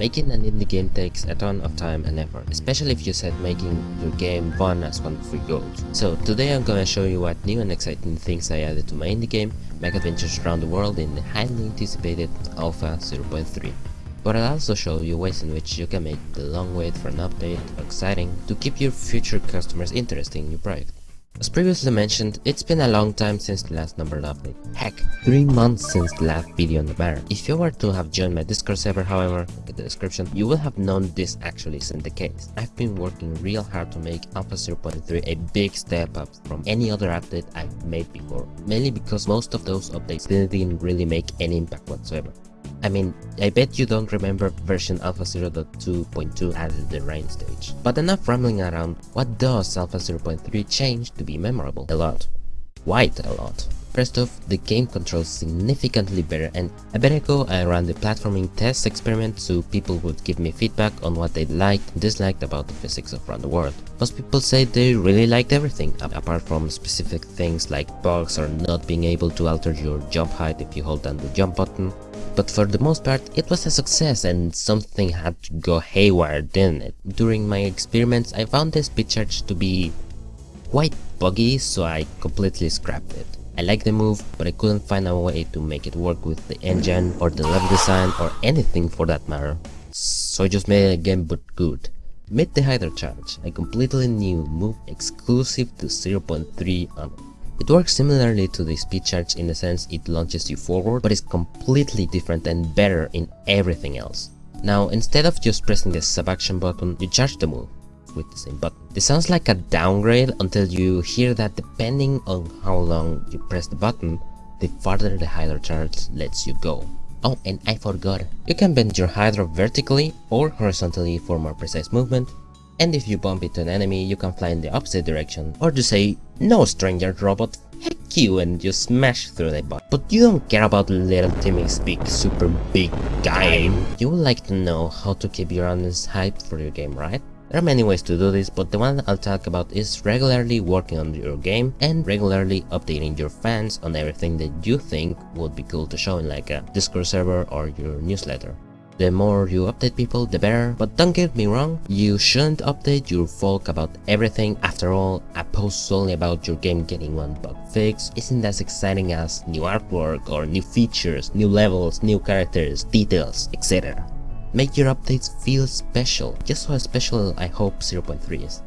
Making an indie game takes a ton of time and effort, especially if you set making your game fun as one of your goals. So today I'm gonna show you what new and exciting things I added to my indie game, Mega Adventures Around the World in the highly anticipated Alpha 0.3. But I'll also show you ways in which you can make the long wait for an update exciting to keep your future customers interested in your project. As previously mentioned, it's been a long time since the last numbered update. Heck, 3 months since the last video on the matter. If you were to have joined my Discord server however, look at the description, you will have known this actually isn't the case. I've been working real hard to make Alpha 0.3 a big step up from any other update I've made before, mainly because most of those updates didn't really make any impact whatsoever. I mean, I bet you don't remember version Alpha 0.2.2 added the rain stage. But enough rambling around, what does Alpha 0.3 change to be memorable? A lot. Quite a lot. First off, the game controls significantly better and a bit ago I ran the platforming test experiment so people would give me feedback on what they liked and disliked about the physics of Around the World. Most people say they really liked everything, apart from specific things like bugs or not being able to alter your jump height if you hold down the jump button, but for the most part, it was a success and something had to go haywire, didn't it? During my experiments, I found the speed charge to be quite buggy, so I completely scrapped it. I liked the move, but I couldn't find a way to make it work with the engine or the level design or anything for that matter. So I just made it again but good. Made the Hydro Charge, a completely new move exclusive to 0.3 on it works similarly to the speed charge in the sense it launches you forward, but is completely different and better in everything else. Now, instead of just pressing the sub-action button, you charge the move with the same button. This sounds like a downgrade until you hear that depending on how long you press the button, the farther the Hydro charge lets you go. Oh, and I forgot, you can bend your Hydro vertically or horizontally for more precise movement, and if you bump into an enemy, you can fly in the opposite direction, or to say, no stranger robot, heck you and you smash through the butt. But you don't care about little Timmy's big super big game. You would like to know how to keep your audience hyped for your game, right? There are many ways to do this, but the one I'll talk about is regularly working on your game and regularly updating your fans on everything that you think would be cool to show in like a Discord server or your newsletter. The more you update people, the better, but don't get me wrong, you shouldn't update your folk about everything. After all, a post solely about your game getting one bug fix isn't as exciting as new artwork or new features, new levels, new characters, details, etc. Make your updates feel special, just how special I hope 0.3 is.